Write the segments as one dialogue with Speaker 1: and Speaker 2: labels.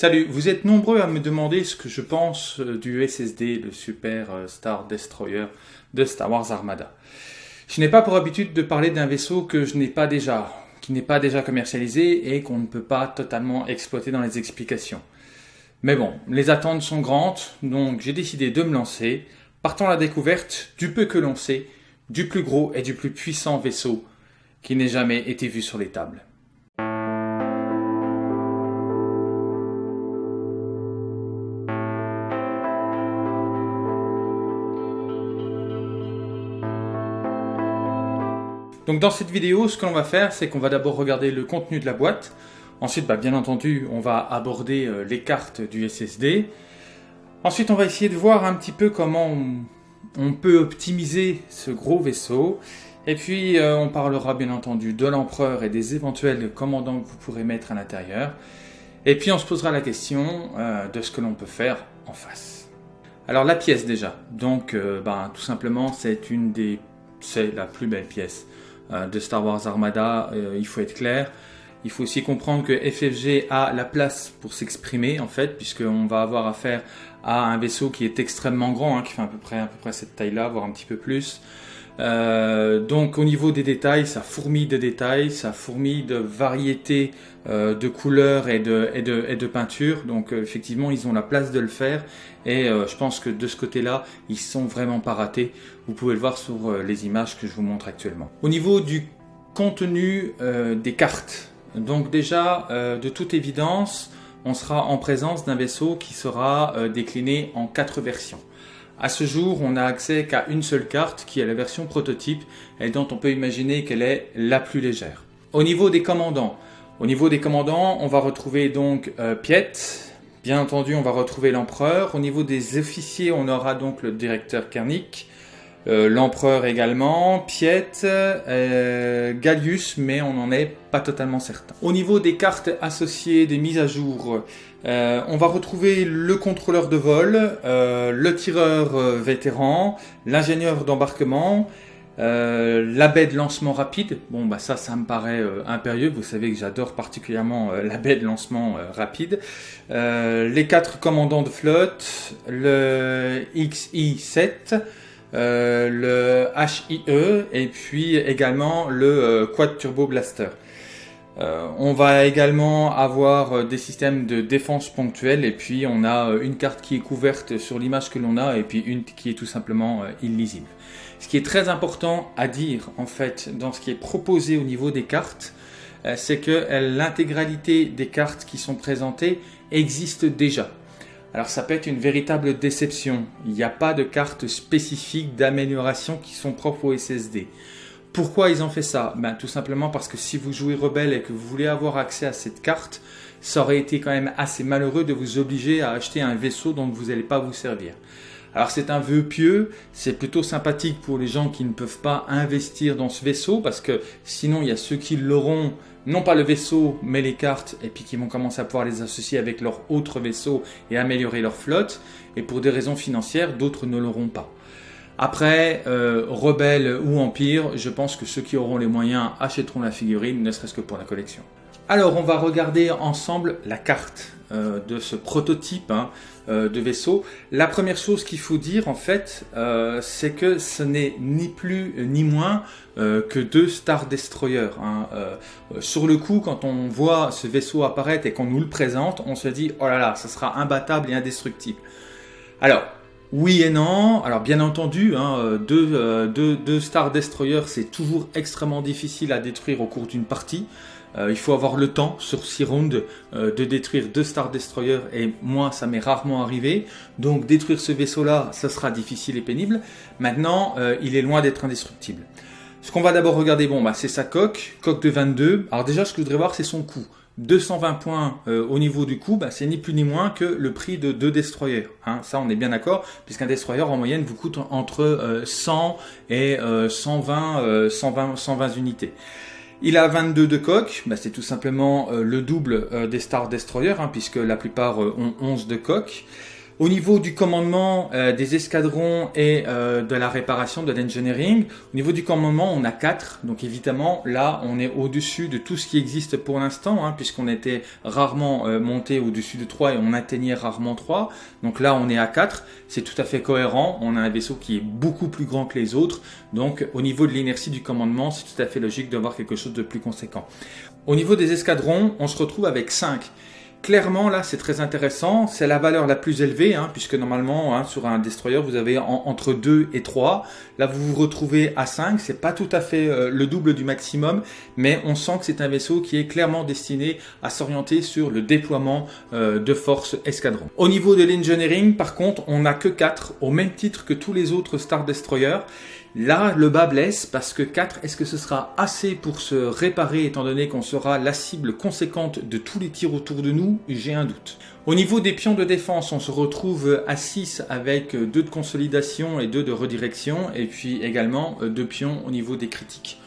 Speaker 1: Salut, vous êtes nombreux à me demander ce que je pense euh, du SSD, le Super euh, Star Destroyer de Star Wars Armada. Je n'ai pas pour habitude de parler d'un vaisseau que je n'ai pas déjà, qui n'est pas déjà commercialisé et qu'on ne peut pas totalement exploiter dans les explications. Mais bon, les attentes sont grandes, donc j'ai décidé de me lancer, partant à la découverte du peu que l'on sait, du plus gros et du plus puissant vaisseau qui n'ait jamais été vu sur les tables. Donc dans cette vidéo, ce que l'on va faire, c'est qu'on va d'abord regarder le contenu de la boîte. Ensuite, bah, bien entendu, on va aborder euh, les cartes du SSD. Ensuite, on va essayer de voir un petit peu comment on, peut optimiser ce gros vaisseau. Et puis, euh, on parlera bien entendu de l'empereur et des éventuels commandants que vous pourrez mettre à l'intérieur. Et puis, on se posera la question euh, de ce que l'on peut faire en face. Alors, la pièce déjà. Donc, bah, tout simplement, c'est une des... C'est la plus belle pièce de Star Wars Armada, euh, il faut être clair. Il faut aussi comprendre que FFG a la place pour s'exprimer en fait, puisqu'on va avoir affaire à un vaisseau qui est extrêmement grand, hein, qui fait à peu près, à peu près cette taille-là, voire un petit peu plus. Euh, donc au niveau des détails, ça fourmille de détails, ça fourmille de variétés euh, de couleurs et de, peintures. Donc euh, effectivement, ils ont la place de le faire. Et je pense que de ce côté-là, ils sont vraiment pas ratés. Vous pouvez le voir sur les images que je vous montre actuellement. Au niveau du contenu des cartes, donc déjà, de toute évidence, on sera en présence d'un vaisseau qui sera décliné en quatre versions. À ce jour, on n'a accès qu'à une seule carte qui est la version prototype et dont on peut imaginer qu'elle est la plus légère. Au niveau des commandants, au niveau des commandants, on va retrouver donc euh, Piet, bien entendu on va retrouver l'empereur. Au niveau des officiers, on aura donc le directeur Kernick, euh, l'empereur également, Piet, euh, Gallius, mais on n'en est pas totalement certain. Au niveau des cartes associées, des mises à jour, euh, on va retrouver le contrôleur de vol, le tireur vétéran, l'ingénieur d'embarquement, la baie de lancement rapide. Bon, bah ça, ça me paraît impérieux. Vous savez que j'adore particulièrement la baie de lancement rapide. les quatre commandants de flotte, le XI-7, euh, le HIE et puis également le euh, Quad Turbo Blaster. Euh, on va également avoir des systèmes de défense ponctuels et puis on a une carte qui est couverte sur l'image que l'on a et puis une qui est tout simplement illisible. Ce qui est très important à dire en fait dans ce qui est proposé au niveau des cartes, c'est que l'intégralité des cartes qui sont présentées existe déjà. Alors ça peut être une véritable déception. Il n'y a pas de cartes spécifiques d'amélioration qui sont propres au SSD. Pourquoi ils ont fait ça? Ben, Tout simplement parce que si vous jouez Rebelle et que vous voulez avoir accès à cette carte, ça aurait été quand même assez malheureux de vous obliger à acheter un vaisseau dont vous n'allez pas vous servir. Alors c'est un vœu pieux, c'est plutôt sympathique pour les gens qui ne peuvent pas investir dans ce vaisseau parce que sinon il y a ceux qui l'auront non pas le vaisseau, mais les cartes, et puis qui vont commencer à pouvoir les associer avec leur autre vaisseau et améliorer leur flotte. Et pour des raisons financières, d'autres ne l'auront pas. Après, euh, Rebelle ou Empire, je pense que ceux qui auront les moyens achèteront la figurine, ne serait-ce que pour la collection. Alors, on va regarder ensemble la carte. Euh, de ce prototype hein, euh, de vaisseau. La première chose qu'il faut dire en fait, euh, c'est que ce n'est ni plus ni moins que deux Star Destroyers. Hein. sur le coup, quand on voit ce vaisseau apparaître et qu'on nous le présente, on se dit oh là là, ça sera imbattable et indestructible. Alors, oui et non. Alors bien entendu, hein, deux, deux, Star Destroyers, c'est toujours extrêmement difficile à détruire au cours d'une partie. Euh, il faut avoir le temps sur 6 rounds euh, de détruire deux Star Destroyers et moi ça m'est rarement arrivé. Donc détruire ce vaisseau là, ça sera difficile et pénible. Maintenant, euh, il est loin d'être indestructible. Ce qu'on va d'abord regarder, bon, bah, c'est sa coque, coque de 22. Alors déjà, ce que je voudrais voir, c'est son coût. 220 points au niveau du coût, bah, c'est ni plus ni moins que le prix de deux destroyers. Hein. ça, on est bien d'accord, puisqu'un destroyer en moyenne vous coûte entre 100 et 120, 120, 120 unités. Il a 22 de coque, bah, c'est tout simplement euh, le double euh, des Star Destroyer, hein, puisque la plupart euh, ont 11 de coque. Au niveau du commandement euh, des escadrons et euh, de la réparation de l'engineering, au niveau du commandement, on a 4. Donc évidemment, là, on est au-dessus de tout ce qui existe pour l'instant, hein, puisqu'on était rarement euh, monté au-dessus de 3 et on atteignait rarement 3. Donc là, on est à 4. C'est tout à fait cohérent. On a un vaisseau qui est beaucoup plus grand que les autres. Donc au niveau de l'inertie du commandement, c'est tout à fait logique d'avoir quelque chose de plus conséquent. Au niveau des escadrons, on se retrouve avec 5. Clairement, là, c'est très intéressant. C'est la valeur la plus élevée, hein, puisque normalement, hein, sur un destroyer, vous avez entre 2 et 3. Là, vous vous retrouvez à 5. C'est pas tout à fait euh, le double du maximum, mais on sent que c'est un vaisseau qui est clairement destiné à s'orienter sur le déploiement euh, de forces escadron. Au niveau de l'engineering, par contre, on n'a que 4, au même titre que tous les autres Star Destroyers. Là, le bas blesse parce que 4, est-ce que ce sera assez pour se réparer étant donné qu'on sera la cible conséquente de tous les tirs autour de nous? J'ai un doute. Au niveau des pions de défense, on se retrouve à 6 avec 2 de consolidation et 2 de redirection et puis également 2 pions au niveau des critiques.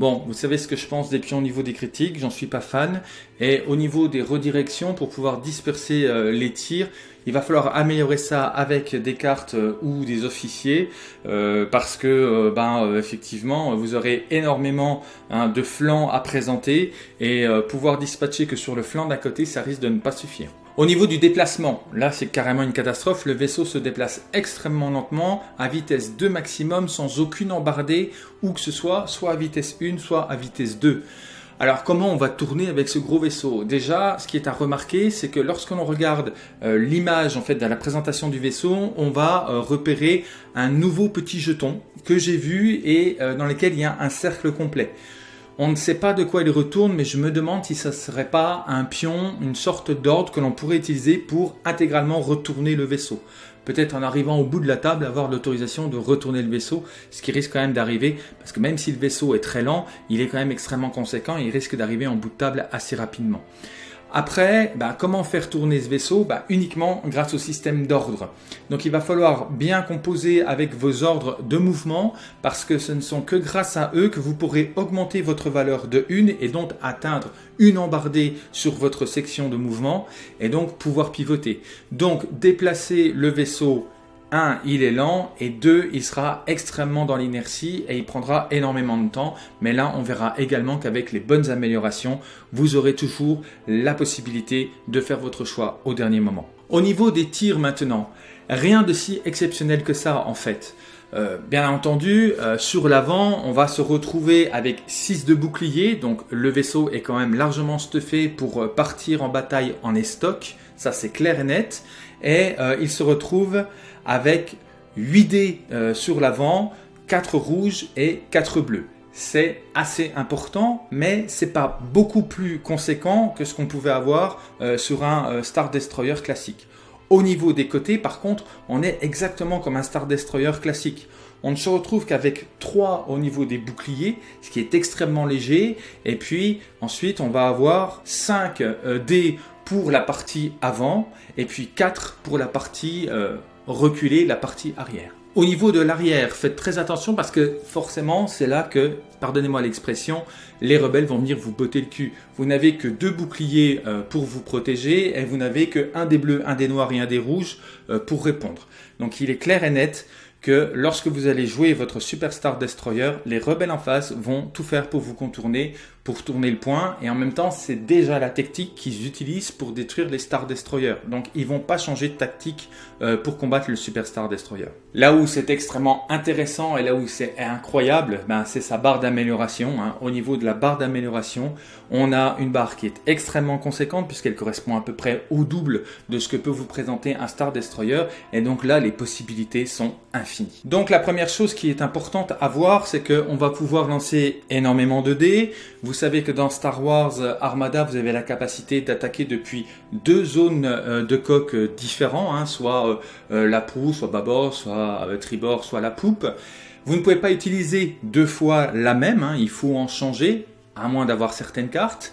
Speaker 1: Bon, vous savez ce que je pense des pions au niveau des critiques, j'en suis pas fan. Et au niveau des redirections, pour pouvoir disperser euh, les tirs, il va falloir améliorer ça avec des cartes euh, ou des officiers, euh, parce que, ben, effectivement, vous aurez énormément hein, de flancs à présenter, et pouvoir dispatcher que sur le flanc d'à côté, ça risque de ne pas suffire. Au niveau du déplacement, là c'est carrément une catastrophe, le vaisseau se déplace extrêmement lentement, à vitesse 2 maximum, sans aucune embardée, ou que ce soit, soit à vitesse 1, soit à vitesse 2. Alors comment on va tourner avec ce gros vaisseau? Déjà, ce qui est à remarquer, c'est que lorsque l'on regarde euh, l'image en fait de la présentation du vaisseau, on va euh, repérer un nouveau petit jeton que j'ai vu et euh, dans lequel il y a un cercle complet. On ne sait pas de quoi il retourne, mais je me demande si ça ne serait pas un pion, une sorte d'ordre que l'on pourrait utiliser pour intégralement retourner le vaisseau. Peut-être en arrivant au bout de la table, avoir l'autorisation de retourner le vaisseau, ce qui risque quand même d'arriver, parce que même si le vaisseau est très lent, il est quand même extrêmement conséquent et il risque d'arriver en bout de table assez rapidement. Après, bah, comment faire tourner ce vaisseau bah, Uniquement grâce au système d'ordre. Donc il va falloir bien composer avec vos ordres de mouvement parce que ce ne sont que grâce à eux que vous pourrez augmenter votre valeur de 1 et donc atteindre une embardée sur votre section de mouvement et donc pouvoir pivoter. Donc déplacer le vaisseau 1, il est lent, et 2, il sera extrêmement dans l'inertie et il prendra énormément de temps. Mais là, on verra également qu'avec les bonnes améliorations, vous aurez toujours la possibilité de faire votre choix au dernier moment. Au niveau des tirs maintenant, rien de si exceptionnel que ça en fait. Euh, bien entendu, euh, sur l'avant, on va se retrouver avec 6 de boucliers, donc le vaisseau est quand même largement stuffé pour euh, partir en bataille en estoc, ça c'est clair et net, et il se retrouve avec 8 dés euh, sur l'avant, 4 rouges et 4 bleus. C'est assez important, mais c'est pas beaucoup plus conséquent que ce qu'on pouvait avoir euh, sur un euh, Star Destroyer classique. Au niveau des côtés, par contre, on est exactement comme un Star Destroyer classique. On ne se retrouve qu'avec 3 au niveau des boucliers, ce qui est extrêmement léger. Et puis ensuite, on va avoir 5 dés pour la partie avant et puis 4 pour la partie reculer la partie arrière. Au niveau de l'arrière, faites très attention parce que forcément, c'est là que, pardonnez-moi l'expression, les rebelles vont venir vous botter le cul. Vous n'avez que deux boucliers euh, pour vous protéger et vous n'avez que un des bleus, un des noirs et un des rouges euh, pour répondre. Donc il est clair et net que lorsque vous allez jouer votre Superstar Destroyer, les rebelles en face vont tout faire pour vous contourner, pour tourner le point, et en même temps, c'est déjà la tactique qu'ils utilisent pour détruire les Star Destroyers. Donc, ils vont pas changer de tactique euh, pour combattre le Superstar Destroyer. Là où c'est extrêmement intéressant et là où c'est incroyable, ben, c'est sa barre d'amélioration. Hein. Au niveau de la barre d'amélioration, on a une barre qui est extrêmement conséquente puisqu'elle correspond à peu près au double de ce que peut vous présenter un Star Destroyer, et donc là, les possibilités sont infinies. Donc, la première chose qui est importante à voir, c'est qu'on va pouvoir lancer énormément de dés. Savez que dans Star Wars Armada, vous avez la capacité d'attaquer depuis deux zones euh, de coque différents, hein, soit euh, la proue, soit bâbord, soit euh, tribord, soit la poupe. Vous ne pouvez pas utiliser deux fois la même, hein, il faut en changer, à moins d'avoir certaines cartes.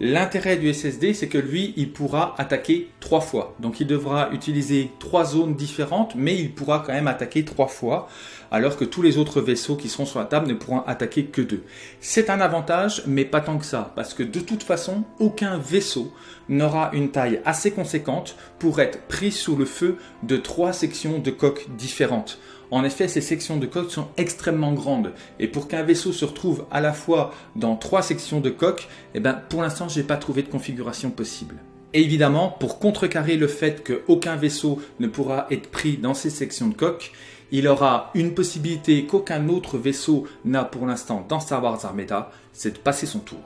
Speaker 1: L'intérêt du SSD, c'est que lui, il pourra attaquer trois fois. Donc il devra utiliser trois zones différentes, mais il pourra quand même attaquer trois fois, alors que tous les autres vaisseaux qui seront sur la table ne pourront attaquer que deux. C'est un avantage, mais pas tant que ça, parce que de toute façon, aucun vaisseau n'aura une taille assez conséquente pour être pris sous le feu de trois sections de coque différentes. En effet, ces sections de coque sont extrêmement grandes. Et pour qu'un vaisseau se retrouve à la fois dans trois sections de coque, eh ben, pour l'instant, je n'ai pas trouvé de configuration possible. Et évidemment, pour contrecarrer le fait qu'aucun vaisseau ne pourra être pris dans ces sections de coque, il aura une possibilité qu'aucun autre vaisseau n'a pour l'instant dans Star Wars Armada, c'est de passer son tour.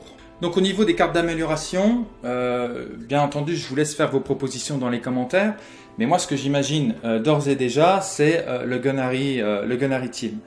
Speaker 1: Donc au niveau des cartes d'amélioration, euh, bien entendu, je vous laisse faire vos propositions dans les commentaires. Mais moi, ce que j'imagine euh, d'ores et déjà, c'est euh, le, Gunnery, le Gunnery Team.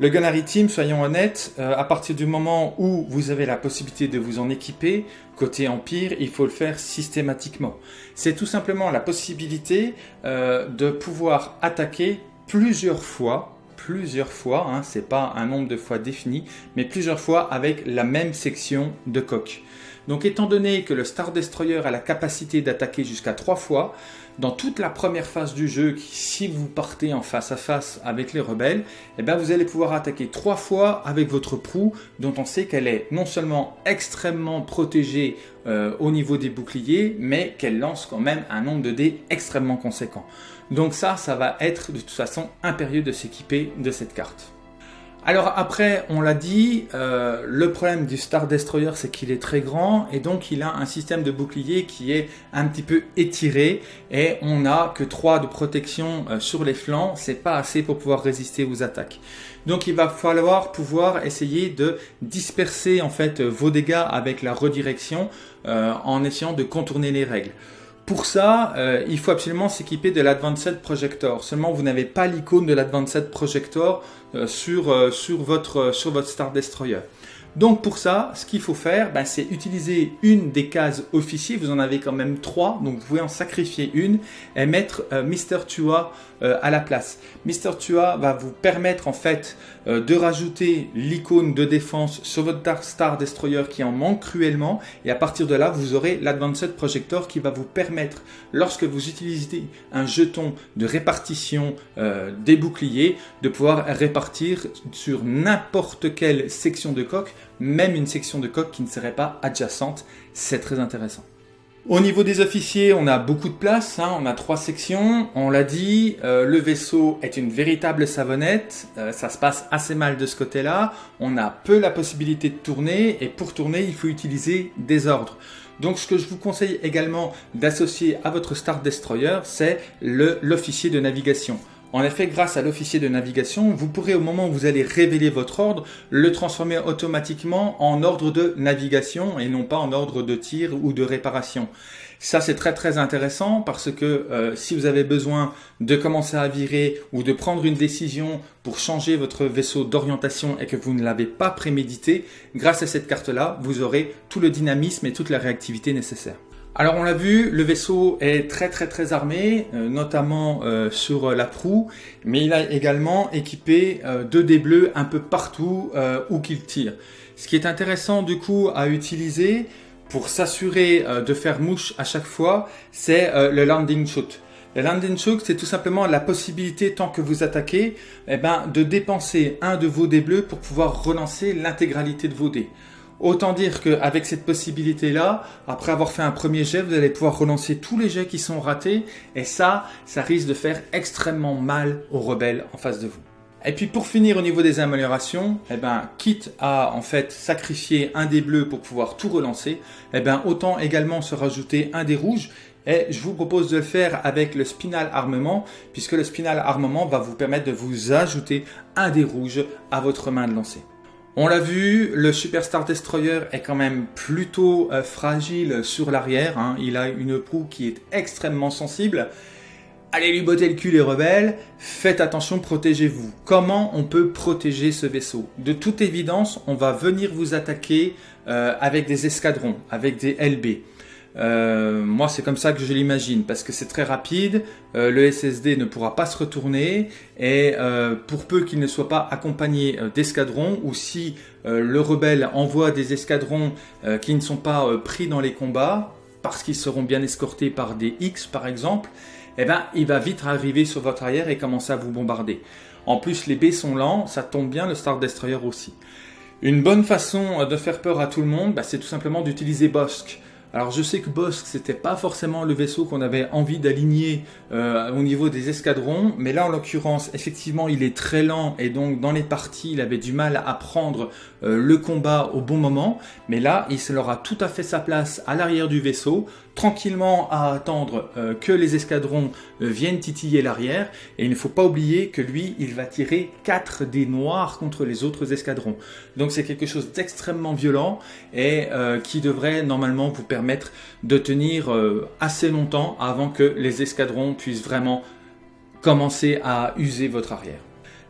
Speaker 1: Le Gunnery Team, soyons honnêtes, à partir du moment où vous avez la possibilité de vous en équiper, côté Empire, il faut le faire systématiquement. C'est tout simplement la possibilité de pouvoir attaquer plusieurs fois plusieurs fois, hein, c'est pas un nombre de fois défini, mais plusieurs fois avec la même section de coque. Donc étant donné que le Star Destroyer a la capacité d'attaquer jusqu'à trois fois, dans toute la première phase du jeu, si vous partez en face à face avec les rebelles, eh ben vous allez pouvoir attaquer trois fois avec votre proue, dont on sait qu'elle est non seulement extrêmement protégée euh, au niveau des boucliers, mais qu'elle lance quand même un nombre de dés extrêmement conséquent. Donc ça, ça va être de toute façon impérieux de s'équiper de cette carte. Alors après, on l'a dit, euh, le problème du Star Destroyer, c'est qu'il est très grand et donc il a un système de bouclier qui est un petit peu étiré et on n'a que 3 de protection euh, sur les flancs, c'est pas assez pour pouvoir résister aux attaques. Donc il va falloir pouvoir essayer de disperser en fait vos dégâts avec la redirection euh, en essayant de contourner les règles. Pour ça, euh, il faut absolument s'équiper de l'Advanced Projector. Seulement, vous n'avez pas l'icône de l'Advanced Projector euh, sur, euh, sur, votre, sur votre Star Destroyer. Donc pour ça, ce qu'il faut faire, ben, c'est utiliser une des cases officiers. Vous en avez quand même trois, donc vous pouvez en sacrifier une et mettre euh, Mister Tua euh, à la place. Mister Tua va vous permettre en fait euh, de rajouter l'icône de défense sur votre Star Destroyer qui en manque cruellement. Et à partir de là, vous aurez l'Advanced Projector qui va vous permettre, lorsque vous utilisez un jeton de répartition des boucliers, de pouvoir répartir sur n'importe quelle section de coque même une section de coque qui ne serait pas adjacente. C'est très intéressant. Au niveau des officiers, on a beaucoup de place, hein. on a trois sections, on l'a dit, euh, le vaisseau est une véritable savonnette, euh, ça se passe assez mal de ce côté-là, on a peu la possibilité de tourner, et pour tourner, il faut utiliser des ordres. Donc ce que je vous conseille également d'associer à votre Star Destroyer, c'est l'officier de navigation. En effet, grâce à l'officier de navigation, vous pourrez au moment où vous allez révéler votre ordre, le transformer automatiquement en ordre de navigation et non pas en ordre de tir ou de réparation. Ça, c'est très très intéressant parce que euh, si vous avez besoin de commencer à virer ou de prendre une décision pour changer votre vaisseau d'orientation et que vous ne l'avez pas prémédité, grâce à cette carte-là, vous aurez tout le dynamisme et toute la réactivité nécessaire. Alors on l'a vu, le vaisseau est très très très armé, euh, notamment euh, sur la proue, mais il a également équipé euh, deux dés bleus un peu partout où qu'il tire. Ce qui est intéressant du coup à utiliser pour s'assurer de faire mouche à chaque fois, c'est le landing shoot. Le landing shoot, c'est tout simplement la possibilité, tant que vous attaquez, eh ben, de dépenser un de vos dés bleus pour pouvoir relancer l'intégralité de vos dés. Autant dire qu'avec cette possibilité-là, après avoir fait un premier jet, vous allez pouvoir relancer tous les jets qui sont ratés. Et ça, ça risque de faire extrêmement mal aux rebelles en face de vous. Et puis pour finir au niveau des améliorations, eh ben, quitte à en fait sacrifier un des bleus pour pouvoir tout relancer, eh ben, autant également se rajouter un des rouges. Et je vous propose de le faire avec le Spinal Armement, puisque le Spinal Armement va vous permettre de vous ajouter un des rouges à votre main de lancer. On l'a vu, le Superstar Destroyer est quand même plutôt euh, fragile sur l'arrière. Hein. Il a une proue qui est extrêmement sensible. Allez lui botter le cul les rebelles, faites attention, protégez-vous. Comment on peut protéger ce vaisseau? De toute évidence, on va venir vous attaquer euh, avec des escadrons, avec des LB. Euh, moi, c'est comme ça que je l'imagine, parce que c'est très rapide, euh, le SSD ne pourra pas se retourner, et euh, pour peu qu'il ne soit pas accompagné d'escadrons, ou si le rebelle envoie des escadrons qui ne sont pas pris dans les combats, parce qu'ils seront bien escortés par des X par exemple, eh ben, il va vite arriver sur votre arrière et commencer à vous bombarder. En plus, les B sont lents, ça tombe bien, le Star Destroyer aussi. Une bonne façon de faire peur à tout le monde, bah, c'est tout simplement d'utiliser Bossk. Alors je sais que Bossk c'était pas forcément le vaisseau qu'on avait envie d'aligner euh, au niveau des escadrons, mais là en l'occurrence effectivement il est très lent et donc dans les parties il avait du mal à prendre euh, le combat au bon moment, mais là il se aura tout à fait sa place à l'arrière du vaisseau, tranquillement à attendre euh, que les escadrons viennent titiller l'arrière et il ne faut pas oublier que lui il va tirer 4 dés noirs contre les autres escadrons. Donc c'est quelque chose d'extrêmement violent et qui devrait normalement vous permettre de tenir euh, assez longtemps avant que les escadrons puissent vraiment commencer à user votre arrière.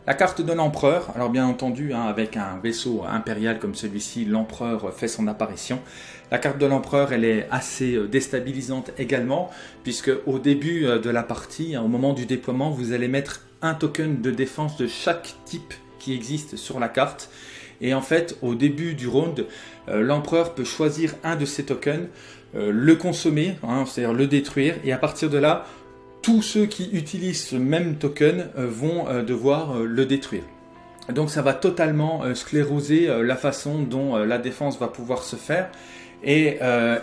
Speaker 1: La carte de l'empereur, alors bien entendu, hein, avec un vaisseau impérial comme celui-ci, l'empereur fait son apparition. La carte de l'empereur, elle est assez euh, déstabilisante également, puisque au début euh, de la partie, hein, au moment du déploiement, vous allez mettre un token de défense de chaque type qui existe sur la carte. Et en fait, au début du round, euh, l'empereur peut choisir un de ces tokens, le consommer, hein, c'est-à-dire le détruire, et à partir de là, tous ceux qui utilisent ce même token euh, vont devoir le détruire. Donc ça va totalement scléroser la façon dont la défense va pouvoir se faire. Et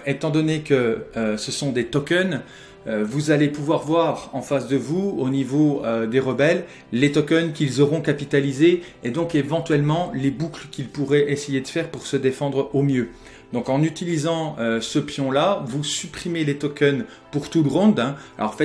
Speaker 1: étant donné que ce sont des tokens, euh, vous allez pouvoir voir en face de vous, au niveau euh, des rebelles, les tokens qu'ils auront capitalisés et donc éventuellement les boucles qu'ils pourraient essayer de faire pour se défendre au mieux. Donc en utilisant euh, ce pion-là, vous supprimez les tokens pour tout le round. Hein. Alors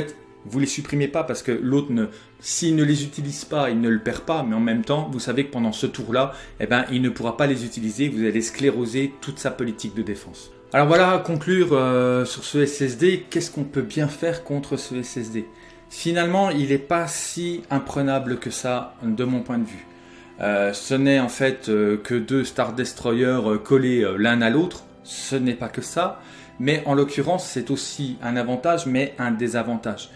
Speaker 1: vous les supprimez pas parce que l'autre, s'il ne les utilise pas, il ne le perd pas, mais en même temps, vous savez que pendant ce tour-là, eh ben, il ne pourra pas les utiliser, vous allez scléroser toute sa politique de défense. Alors voilà, conclure euh, sur ce SSD, qu'est-ce qu'on peut bien faire contre ce SSD Finalement, il n'est pas si imprenable que ça de mon point de vue. Euh, ce n'est en fait euh, que deux Star Destroyers collés l'un à l'autre, ce n'est pas que ça, mais en l'occurrence c'est aussi un avantage mais un désavantage.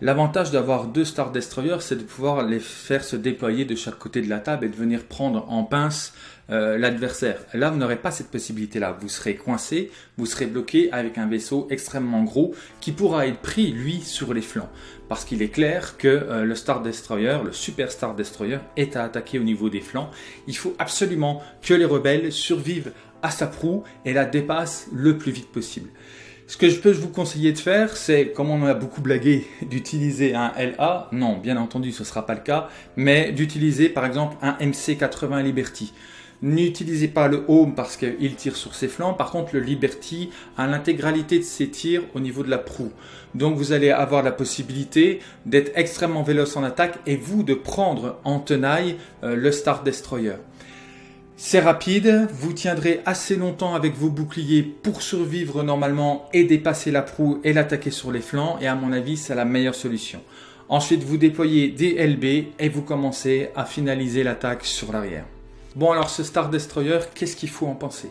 Speaker 1: L'avantage d'avoir deux Star Destroyers, c'est de pouvoir les faire se déployer de chaque côté de la table et de venir prendre en pince euh, l'adversaire. Là, vous n'aurez pas cette possibilité-là. Vous serez coincé, vous serez bloqué avec un vaisseau extrêmement gros qui pourra être pris, lui, sur les flancs. Parce qu'il est clair que euh, le Star Destroyer, le Super Star Destroyer, est à attaquer au niveau des flancs. Il faut absolument que les rebelles survivent à sa proue et la dépassent le plus vite possible. Ce que je peux vous conseiller de faire, c'est, comme on a beaucoup blagué, d'utiliser un LA. Non, bien entendu, ce ne sera pas le cas, mais d'utiliser par exemple un MC80 Liberty. N'utilisez pas le Home parce qu'il tire sur ses flancs. Par contre, le Liberty a l'intégralité de ses tirs au niveau de la proue. Donc, vous allez avoir la possibilité d'être extrêmement véloce en attaque et vous de prendre en tenaille euh, le Star Destroyer. C'est rapide, vous tiendrez assez longtemps avec vos boucliers pour survivre normalement et dépasser la proue et l'attaquer sur les flancs et à mon avis c'est la meilleure solution. Ensuite vous déployez des LB et vous commencez à finaliser l'attaque sur l'arrière. Bon alors ce Star Destroyer, qu'est-ce qu'il faut en penser?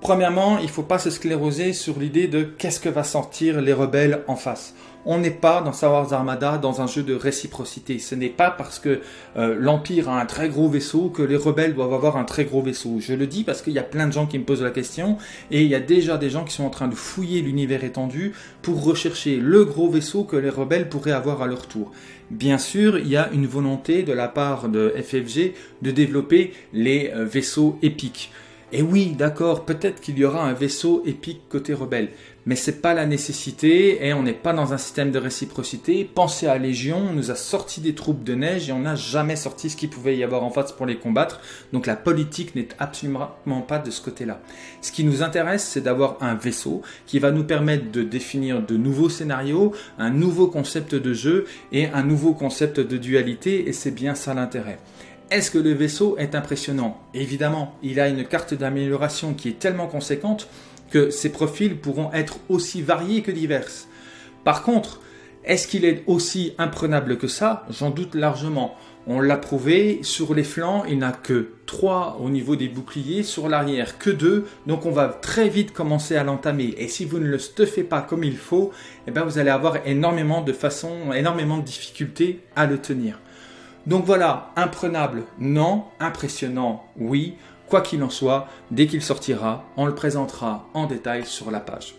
Speaker 1: Premièrement, il ne faut pas se scléroser sur l'idée de qu'est-ce que va sentir les rebelles en face on n'est pas dans Star Wars Armada dans un jeu de réciprocité. Ce n'est pas parce que euh, l'Empire a un très gros vaisseau que les rebelles doivent avoir un très gros vaisseau. Je le dis parce qu'il y a plein de gens qui me posent la question et il y a déjà des gens qui sont en train de fouiller l'univers étendu pour rechercher le gros vaisseau que les rebelles pourraient avoir à leur tour. Bien sûr, il y a une volonté de la part de FFG de développer les euh, vaisseaux épiques. Et oui, d'accord, peut-être qu'il y aura un vaisseau épique côté rebelle, mais c'est pas la nécessité et on n'est pas dans un système de réciprocité. Pensez à Légion, on nous a sorti des troupes de neige et on n'a jamais sorti ce qu'il pouvait y avoir en face pour les combattre. Donc la politique n'est absolument pas de ce côté-là. Ce qui nous intéresse, c'est d'avoir un vaisseau qui va nous permettre de définir de nouveaux scénarios, un nouveau concept de jeu et un nouveau concept de dualité et c'est bien ça l'intérêt. Est-ce que le vaisseau est impressionnant? Évidemment, il a une carte d'amélioration qui est tellement conséquente que ses profils pourront être aussi variés que divers. Par contre, Est-ce qu'il est aussi imprenable que ça? J'en doute largement. On l'a prouvé, sur les flancs, il n'a que 3 au niveau des boucliers, sur l'arrière que 2, donc on va très vite commencer à l'entamer. Et si vous ne le stuffez pas comme il faut, eh ben vous allez avoir énormément de façons, énormément de difficultés à le tenir. Donc voilà, imprenable, non, impressionnant, oui. Quoi qu'il en soit, dès qu'il sortira, on le présentera en détail sur la page.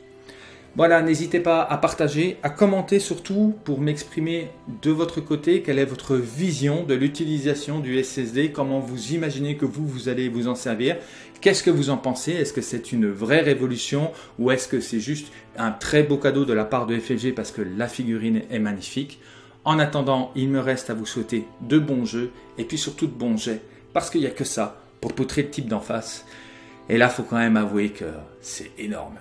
Speaker 1: Voilà, n'hésitez pas à partager, à commenter surtout pour m'exprimer de votre côté quelle est votre vision de l'utilisation du SSD, comment vous imaginez que vous, vous allez vous en servir, qu'est-ce que vous en pensez, est-ce que c'est une vraie révolution ou est-ce que c'est juste un très beau cadeau de la part de FFG parce que la figurine est magnifique? En attendant, il me reste à vous souhaiter de bons jeux et puis surtout de bons jets parce qu'il n'y a que ça pour poutrer le type d'en face. Et là, faut quand même avouer que c'est énorme.